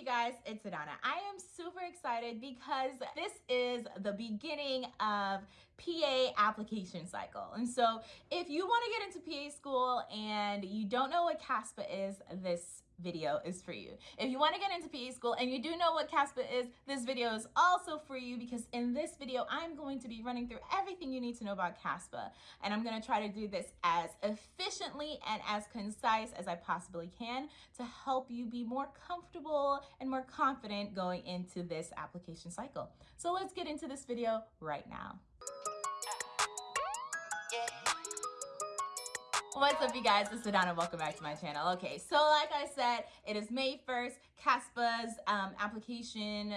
you guys? It's Adana. I am super excited because this is the beginning of PA application cycle. And so if you want to get into PA school and you don't know what CASPA is, this video is for you. If you want to get into PA school and you do know what CASPA is, this video is also for you because in this video, I'm going to be running through everything you need to know about CASPA. And I'm going to try to do this as efficiently and as concise as I possibly can to help you be more comfortable and more confident going into this application cycle. So let's get into this video right now. What's up you guys, it's Adana, welcome back to my channel. Okay, so like I said, it is May 1st, CASPA's um, application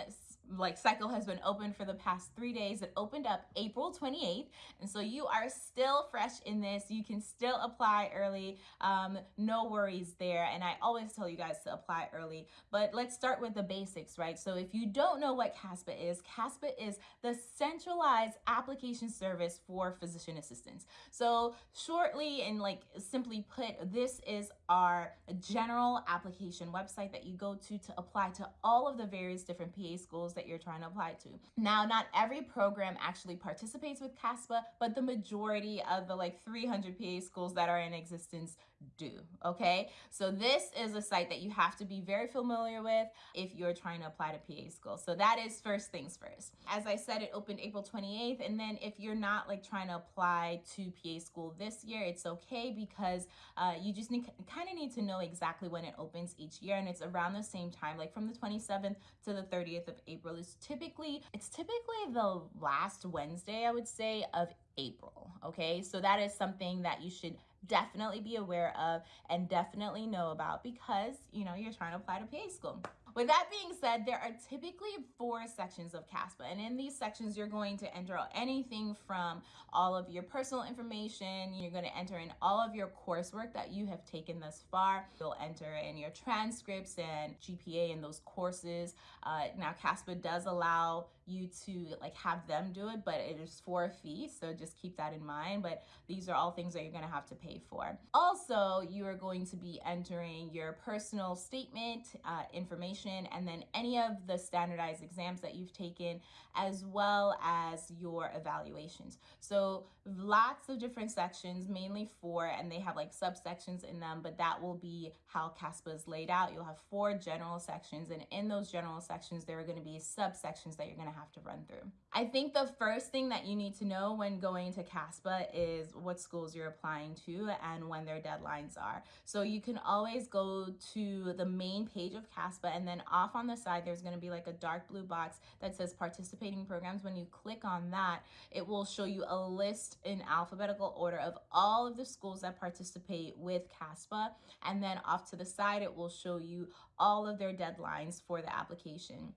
like cycle has been open for the past three days. It opened up April 28th. And so you are still fresh in this. You can still apply early. Um, no worries there. And I always tell you guys to apply early, but let's start with the basics, right? So if you don't know what CASPA is, CASPA is the centralized application service for physician assistants. So shortly and like simply put, this is our general application website that you go to to apply to all of the various different PA schools schools that you're trying to apply to. Now, not every program actually participates with CASPA, but the majority of the like 300 PA schools that are in existence do, okay? So this is a site that you have to be very familiar with if you're trying to apply to PA school. So that is first things first. As I said, it opened April 28th. And then if you're not like trying to apply to PA school this year, it's okay because uh, you just need, kind of need to know exactly when it opens each year. And it's around the same time, like from the 27th to the 30th of April is typically, it's typically the last Wednesday, I would say, of April. Okay, so that is something that you should definitely be aware of and definitely know about because you know you're trying to apply to PA school. With that being said, there are typically four sections of CASPA, and in these sections, you're going to enter anything from all of your personal information, you're going to enter in all of your coursework that you have taken thus far. You'll enter in your transcripts and GPA in those courses. Uh, now, CASPA does allow you to like have them do it, but it is for a fee, so just keep that in mind. But these are all things that you're going to have to pay for. Also, you are going to be entering your personal statement uh, information and then any of the standardized exams that you've taken as well as your evaluations. So lots of different sections, mainly four, and they have like subsections in them, but that will be how CASPA is laid out. You'll have four general sections and in those general sections, there are gonna be subsections that you're gonna have to run through. I think the first thing that you need to know when going to CASPA is what schools you're applying to and when their deadlines are. So you can always go to the main page of CASPA and then then off on the side, there's gonna be like a dark blue box that says participating programs. When you click on that, it will show you a list in alphabetical order of all of the schools that participate with CASPA. And then off to the side, it will show you all of their deadlines for the application.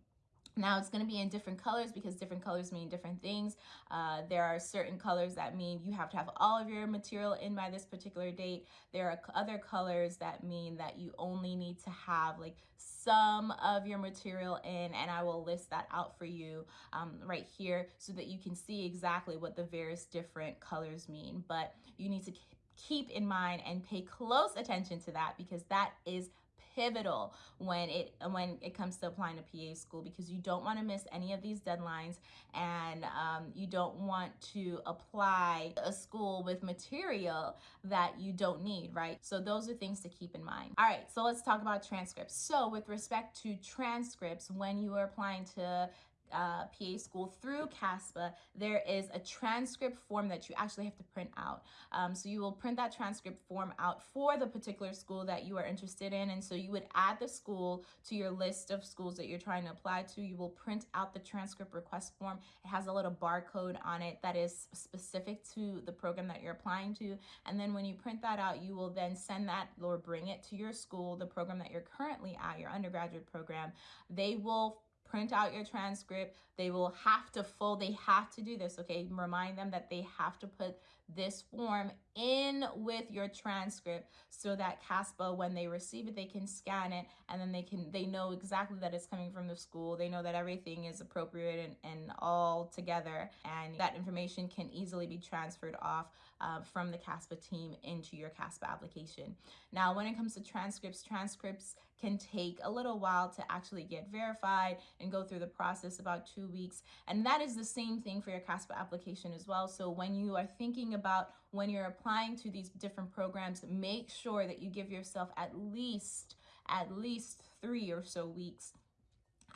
Now it's going to be in different colors because different colors mean different things. Uh, there are certain colors that mean you have to have all of your material in by this particular date. There are other colors that mean that you only need to have like some of your material in and I will list that out for you um, right here so that you can see exactly what the various different colors mean. But you need to keep in mind and pay close attention to that because that is pivotal when it when it comes to applying to PA school because you don't want to miss any of these deadlines and um, you don't want to apply a school with material that you don't need, right? So those are things to keep in mind. All right, so let's talk about transcripts. So with respect to transcripts, when you are applying to uh, PA school through CASPA, there is a transcript form that you actually have to print out. Um, so you will print that transcript form out for the particular school that you are interested in. And so you would add the school to your list of schools that you're trying to apply to. You will print out the transcript request form. It has a little barcode on it that is specific to the program that you're applying to. And then when you print that out, you will then send that or bring it to your school, the program that you're currently at, your undergraduate program. They will print out your transcript. They will have to full, they have to do this, okay? Remind them that they have to put this form in with your transcript so that CASPA, when they receive it, they can scan it and then they can, they know exactly that it's coming from the school. They know that everything is appropriate and, and all together and that information can easily be transferred off uh, from the CASPA team into your CASPA application. Now, when it comes to transcripts, transcripts can take a little while to actually get verified and go through the process about two weeks. And that is the same thing for your CASPA application as well. So when you are thinking about when you're applying to these different programs, make sure that you give yourself at least at least three or so weeks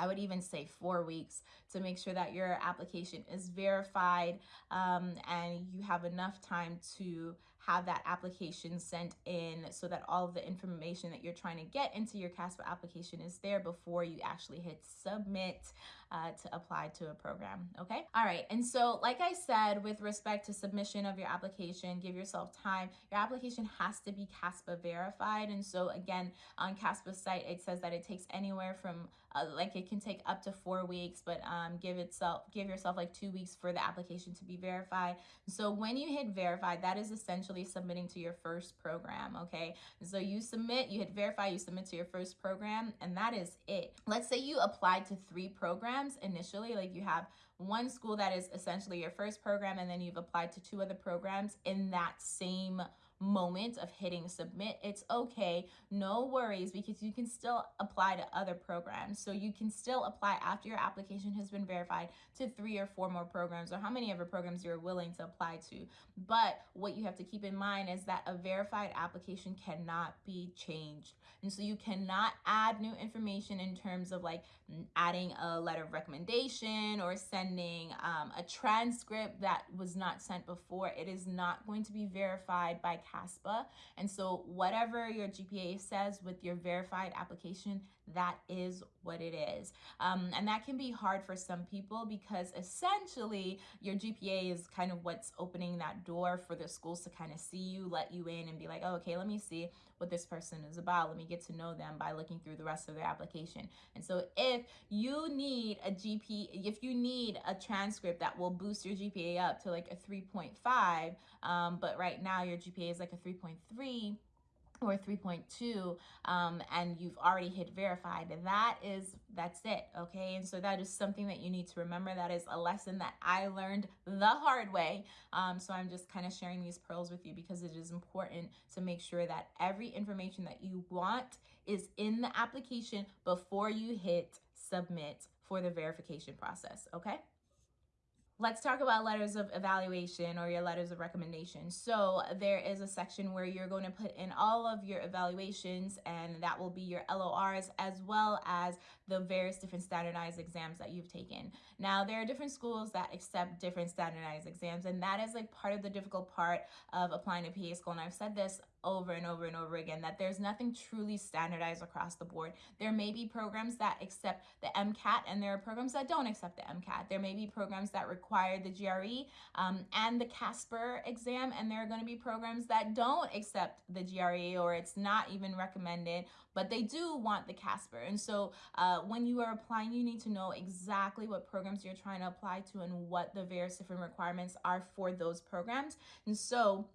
I would even say four weeks to make sure that your application is verified um, and you have enough time to have that application sent in so that all of the information that you're trying to get into your CASPA application is there before you actually hit submit uh, to apply to a program. Okay. All right. And so, like I said, with respect to submission of your application, give yourself time. Your application has to be CASPA verified. And so, again, on CASPA's site, it says that it takes anywhere from uh, like it can take up to four weeks, but um, give itself give yourself like two weeks for the application to be verified. So when you hit verified, that is essentially submitting to your first program. Okay, so you submit, you hit verify, you submit to your first program, and that is it. Let's say you applied to three programs initially, like you have one school that is essentially your first program, and then you've applied to two other programs in that same moment of hitting submit, it's okay. No worries because you can still apply to other programs. So you can still apply after your application has been verified to three or four more programs or how many ever programs you're willing to apply to. But what you have to keep in mind is that a verified application cannot be changed. And so you cannot add new information in terms of like adding a letter of recommendation or sending um, a transcript that was not sent before. It is not going to be verified by CASPA. And so whatever your GPA says with your verified application, that is what it is. Um, and that can be hard for some people because essentially your GPA is kind of what's opening that door for the schools to kind of see you, let you in and be like, oh, okay, let me see what this person is about. Let me get to know them by looking through the rest of their application. And so if you need a GP, if you need a transcript that will boost your GPA up to like a 3.5, um, but right now your GPA is like a 3.3, or 3.2 um, and you've already hit verified that is that's it okay? And so that is something that you need to remember. That is a lesson that i learned the hard way. Um, so i'm just kind of sharing these pearls with you because it is important to make sure that every information that you want is in the application before you hit submit for the verification process okay Let's talk about letters of evaluation or your letters of recommendation. So there is a section where you're going to put in all of your evaluations and that will be your LORs as well as the various different standardized exams that you've taken. Now there are different schools that accept different standardized exams and that is like part of the difficult part of applying to PA school and I've said this over and over and over again that there's nothing truly standardized across the board. There may be programs that accept the MCAT and there are programs that don't accept the MCAT. There may be programs that require the GRE um, and the CASPER exam and there are going to be programs that don't accept the GRE or it's not even recommended but they do want the CASPER. And so uh, when you are applying, you need to know exactly what programs you're trying to apply to and what the various different requirements are for those programs. And so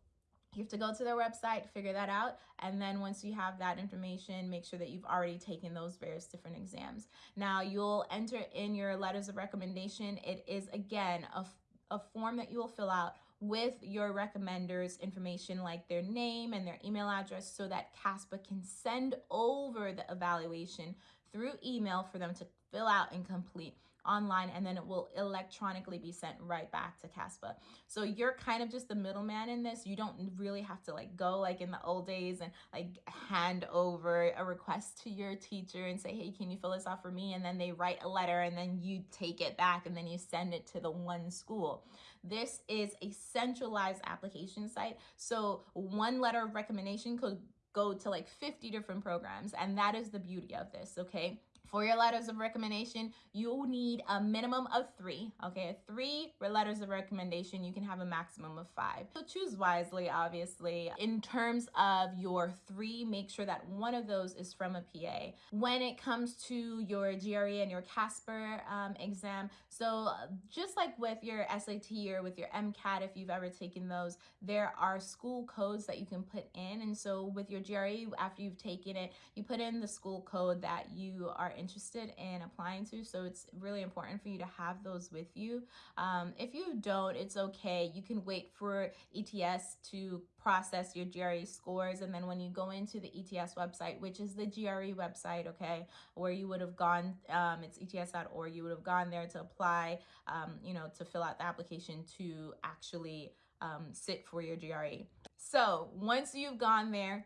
you have to go to their website, figure that out, and then once you have that information, make sure that you've already taken those various different exams. Now, you'll enter in your letters of recommendation. It is, again, a, a form that you will fill out with your recommenders information like their name and their email address so that CASPA can send over the evaluation through email for them to fill out and complete online and then it will electronically be sent right back to CASPA. So you're kind of just the middleman in this. You don't really have to like go like in the old days and like hand over a request to your teacher and say, hey, can you fill this out for me? And then they write a letter and then you take it back and then you send it to the one school. This is a centralized application site. So one letter of recommendation could go to like 50 different programs. And that is the beauty of this, okay? For your letters of recommendation, you'll need a minimum of three, okay? Three letters of recommendation, you can have a maximum of five. So choose wisely, obviously. In terms of your three, make sure that one of those is from a PA. When it comes to your GRE and your CASPER um, exam, so just like with your SAT or with your MCAT, if you've ever taken those, there are school codes that you can put in. And so with your GRE, after you've taken it, you put in the school code that you are in interested in applying to. So it's really important for you to have those with you. Um, if you don't, it's okay. You can wait for ETS to process your GRE scores. And then when you go into the ETS website, which is the GRE website, okay, where you would have gone, um, it's ets.org, you would have gone there to apply, um, you know, to fill out the application to actually um, sit for your GRE. So once you've gone there,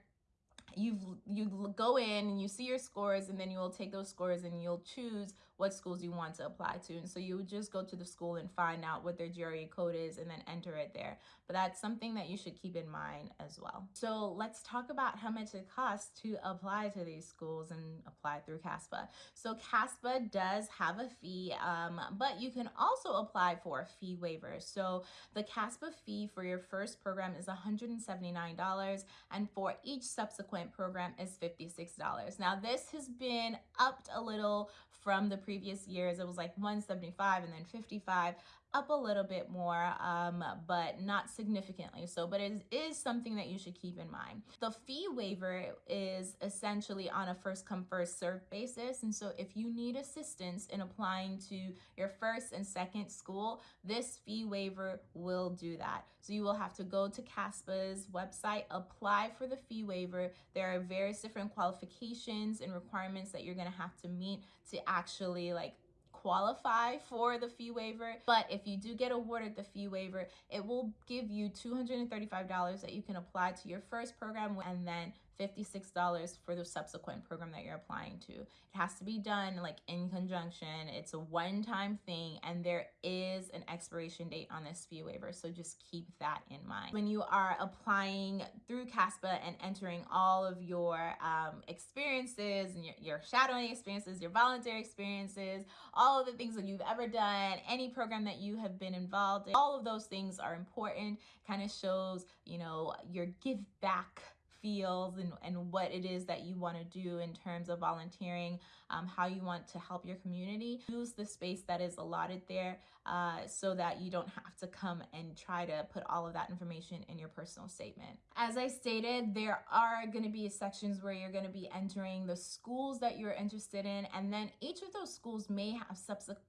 you you go in and you see your scores and then you will take those scores and you'll choose what schools you want to apply to. And so you would just go to the school and find out what their GRE code is and then enter it there. But that's something that you should keep in mind as well. So let's talk about how much it costs to apply to these schools and apply through CASPA. So CASPA does have a fee um, but you can also apply for a fee waiver. So the CASPA fee for your first program is $179 and for each subsequent program is $56. Now this has been upped a little from the previous years. It was like 175 and then 55 up a little bit more, um, but not significantly so, but it is something that you should keep in mind. The fee waiver is essentially on a first come first serve basis. And so if you need assistance in applying to your first and second school, this fee waiver will do that. So you will have to go to CASPA's website, apply for the fee waiver. There are various different qualifications and requirements that you're gonna have to meet to actually like qualify for the fee waiver. But if you do get awarded the fee waiver, it will give you $235 that you can apply to your first program and then $56 for the subsequent program that you're applying to. It has to be done like in conjunction. It's a one-time thing and there is an expiration date on this fee waiver. So just keep that in mind. When you are applying through CASPA and entering all of your um, experiences and your, your shadowing experiences, your voluntary experiences, all of the things that you've ever done, any program that you have been involved in, all of those things are important. Kind of shows, you know, your give back feels and, and what it is that you want to do in terms of volunteering, um, how you want to help your community. Use the space that is allotted there uh, so that you don't have to come and try to put all of that information in your personal statement. As I stated, there are going to be sections where you're going to be entering the schools that you're interested in, and then each of those schools may have subsequent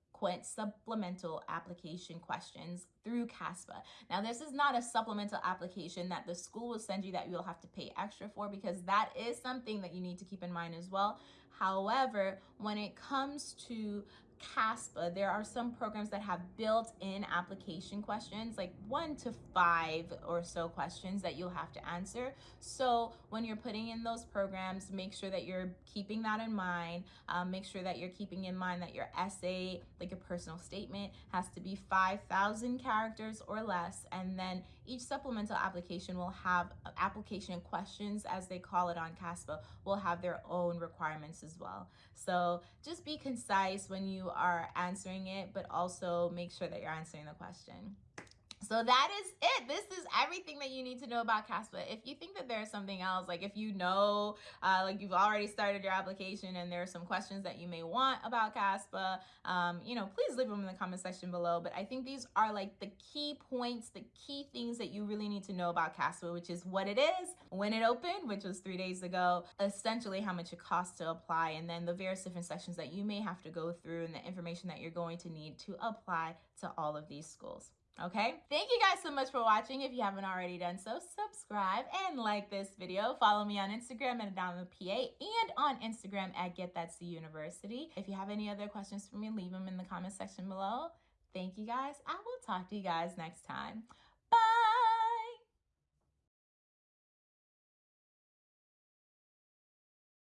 supplemental application questions through CASPA. Now, this is not a supplemental application that the school will send you that you'll have to pay extra for because that is something that you need to keep in mind as well. However, when it comes to CASPA, there are some programs that have built-in application questions, like one to five or so questions that you'll have to answer. So when you're putting in those programs, make sure that you're keeping that in mind. Um, make sure that you're keeping in mind that your essay, like your personal statement, has to be 5,000 characters or less. And then each supplemental application will have uh, application questions, as they call it on CASPA, will have their own requirements as well. So just be concise when you are answering it, but also make sure that you're answering the question. So that is it. This is everything that you need to know about CASPA. If you think that there's something else, like if you know, uh, like you've already started your application and there are some questions that you may want about CASPA, um, you know, please leave them in the comment section below. But I think these are like the key points, the key things that you really need to know about CASPA, which is what it is, when it opened, which was three days ago, essentially how much it costs to apply, and then the various different sections that you may have to go through and the information that you're going to need to apply to all of these schools. Okay, thank you guys so much for watching. If you haven't already done so, subscribe and like this video. Follow me on Instagram at Adama PA and on Instagram at Get That C University. If you have any other questions for me, leave them in the comment section below. Thank you guys. I will talk to you guys next time.